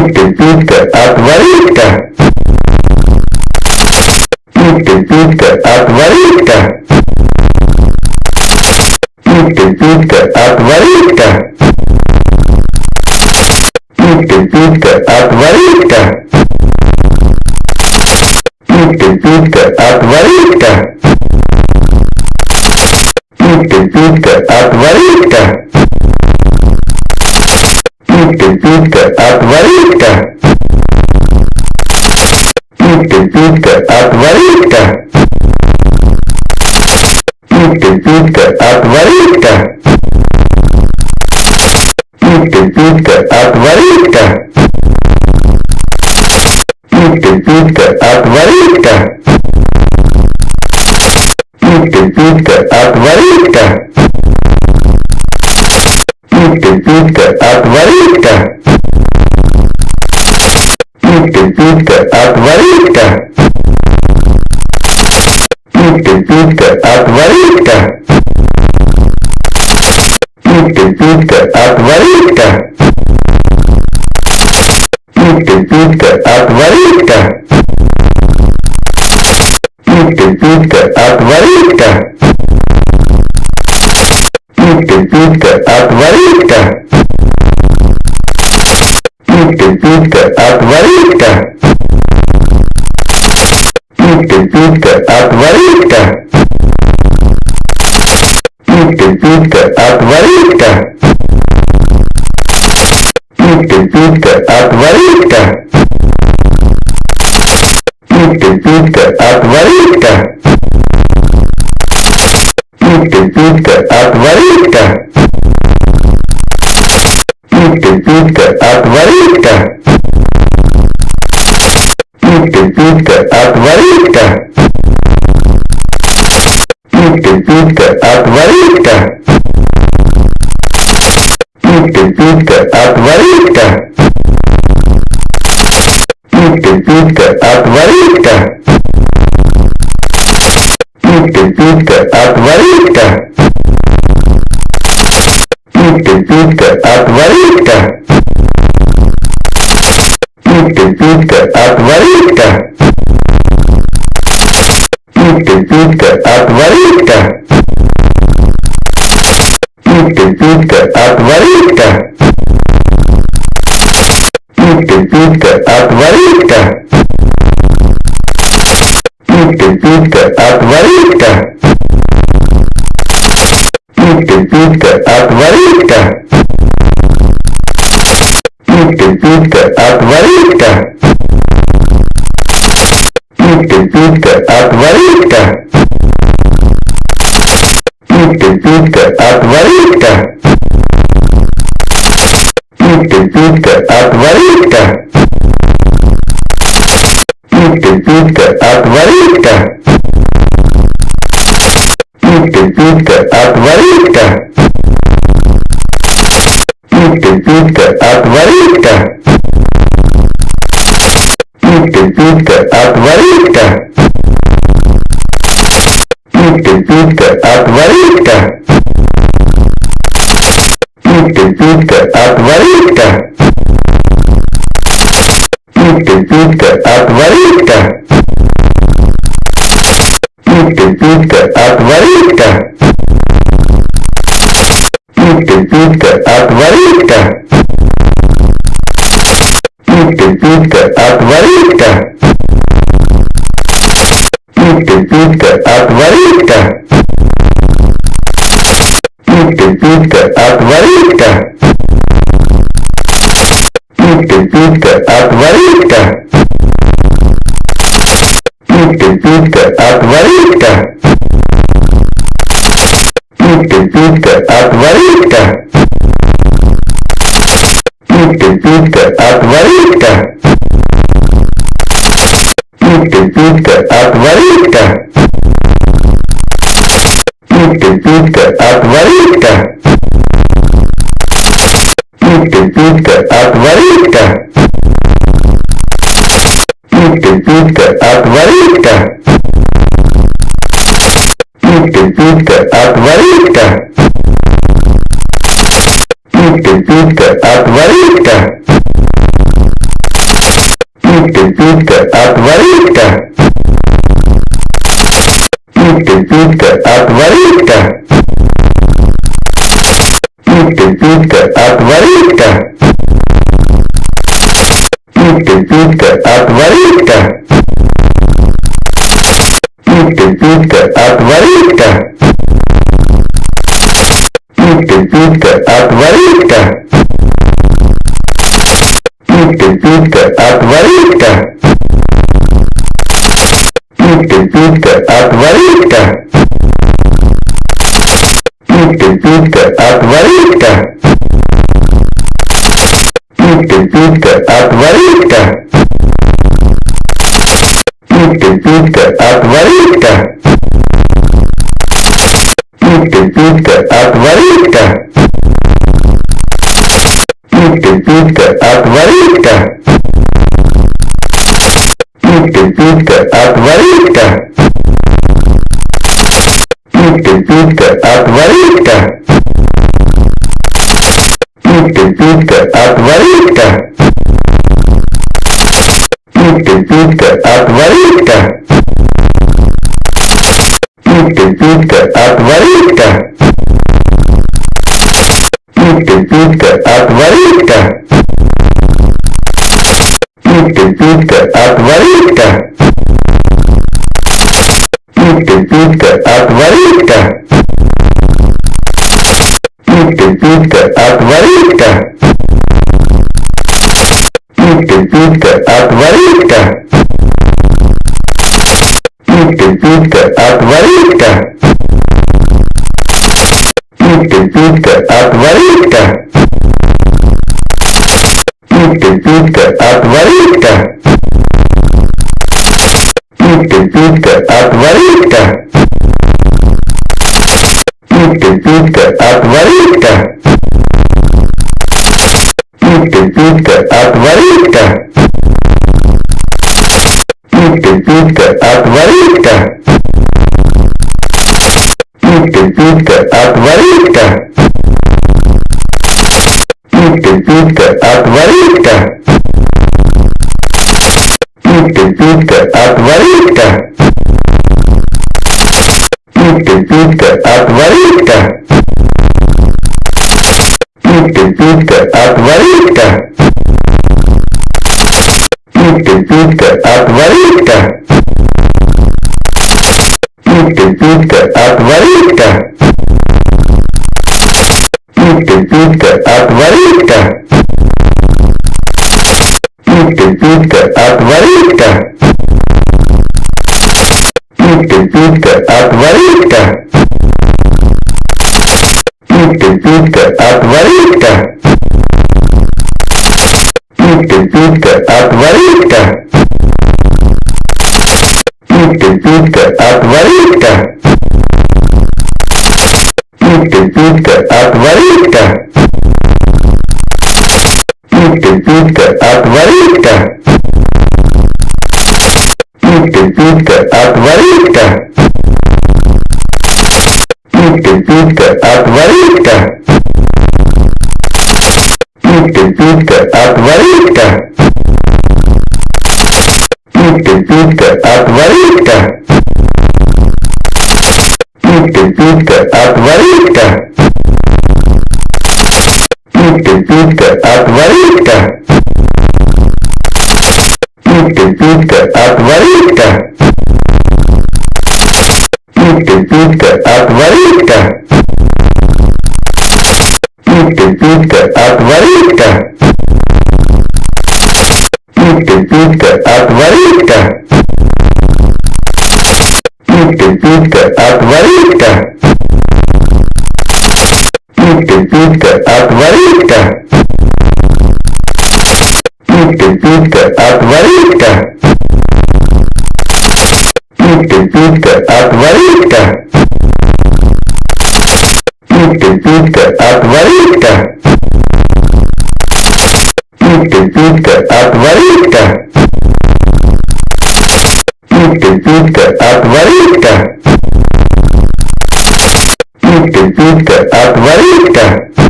Питка, питка, отвалитка. Питка, питка, отвалитка. Питка, питка, отвалитка. Питка, питка, отвалитка. Питка, питка, отвалитка. Питка, питка, отвалитка. Питка, отваритка. Питка, питка, отваритка. Питка, питка, отваритка. Питка, питка, отваритка. Питка, питка, отваритка. Питка, питка, отваритка. Питка, питка, отваритка. Питка, отвалитка. Питка, питка, отвалитка. Питка, питка, отвалитка. Питка, питка, отвалитка. Питка, питка, отвалитка. Питка, питка, отвалитка. Питка, питка, отворитка. Питка, питка, отворитка. Питка, питка, отворитка. Питка, питка, отворитка. Питка, питка, отворитка. Питка, питка, отворитка. отворит-ка. Писька, писька, отворит-ка. Писька, писька, отворит-ка. Писька, писька, отворит-ка. Писька, писька, отворит-ка. Писька, писька, отворит-ка. Питка, питка, отвори-ка. Питка, питка, отвори-ка. Питка, питка, отвори-ка. Питка, питка, отвори-ка. Питка, питка, отвори-ка. Питка, питка, отвори-ка. Питка, отворитка. Питка, питка, отворитка. Питка, питка, отворитка. Питка, питка, отворитка. Питка, питка, отворитка. Питка, питка, отворитка. отворит-ка. Питка, питка, отворит-ка. Питка, питка, отворит-ка. Питка, питка, отворит-ка. Питка, питка, отворит-ка. Питка, питка, отворит-ка. Питка, питка, отворит-ка. отворить-ка. Питка, питка, отворить-ка. Питка, питка, отворить-ка. Питка, питка, отворить-ка. Питка, питка, отворить-ка. Питка, питка, отворить-ка. Питка, питка, отворить-ка. отворитка. Питка, питка, отворитка. Питка, питка, отворитка. Питка, питка, отворитка. Питка, питка, отворитка. Питка, питка, отворитка. Питка, питка, отворитка. Писька, писька, отворись-ка! Писька, писька, отворись-ка! Писька, писька, отворись-ка! Писька, писька, отворись-ка! Писька, писька, отворись-ка! Писька, писька, отворись-ка! Питка, питка, отвалитка. Питка, питка, отвалитка. Питка, питка, отвалитка. Питка, питка, отвалитка. Питка, питка, отвалитка. Питка, питка, отвалитка. Питка, питка, отвалитка. Питка, питка, отвалитка. Питка, питка, отвалитка. Питка, питка, отвалитка. Питка, питка, отвалитка. Питка, питка, отвалитка. Питка, питка, отвори-ка. Питка, питка, отвори-ка. Питка, питка, отвори-ка. Питка, питка, отвори-ка. Питка, питка, отвори-ка. Питка, питка, отвори-ка. Питька, отвалить-ка! Питька, Питька, отвалить-ка! Питька, Питька, отвалить-ка! Питька, Питька, отвалить-ка! Питька, Питька, отвалить-ка! Питька, Писька, писька, отвори-ка! Писька, отваритка. отвори-ка! отваритка. писька, отвори-ка! Писька, писька, отвори-ка! Писька, отваритка. отвори-ка! Писька! Питка, питка, отворитка. Питка, питка, отворитка. Питка, питка, отворитка. Питка, питка, отворитка. Питка, питка, отворитка. Питка, питка, отворитка. Питка, отвалитка. Питка, питка, отвалитка. Питка, питка, отвалитка. Питка, питка, отвалитка. Питка, питка, отвалитка. Питка, питка, отвалитка. Питка, питка, отвалитка. Питька, отворитка. Питька, Питька, отворитка. Питька, Питька, отворитка. Питька, Питька, отворитка. Питька, Питька, отворитка. Питька, Питька, отворитка. Питка, питка, отвалитка. Питка, питка, отвалитка. Питка, питка, отвалитка. Питка, питка, отвалитка. Питка, питка, отвалитка.